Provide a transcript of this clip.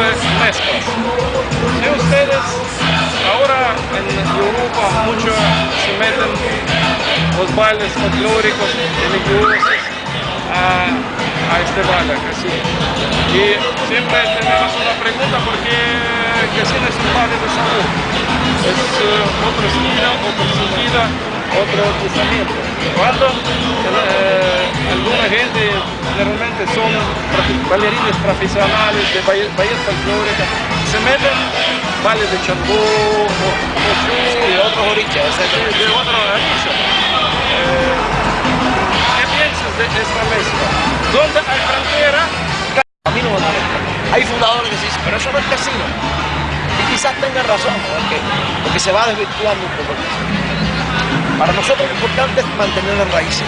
de mezclas. Si ustedes ahora en Europa mucho se meten los bailes folclóricos religiosos a, a este baile, así. Y siempre tenemos una pregunta, ¿por qué Casino es un baile de salud? Es uh, otra vida, otra vida, otro pensamiento. Cuando eh, gente generalmente son bailarines profesionales de bailes folclóricas, se meten bailes de chambó, o, o, de otros orichas, de otros orichas. Eh, ¿Qué piensas de esta mezcla? ¿Dónde hay frontera? A mí no me molesta. Hay fundadores que dicen, pero eso no es casino. Y quizás tengan razón, porque, porque se va desvirtuando un poco. Para nosotros lo importante es mantener las raíces.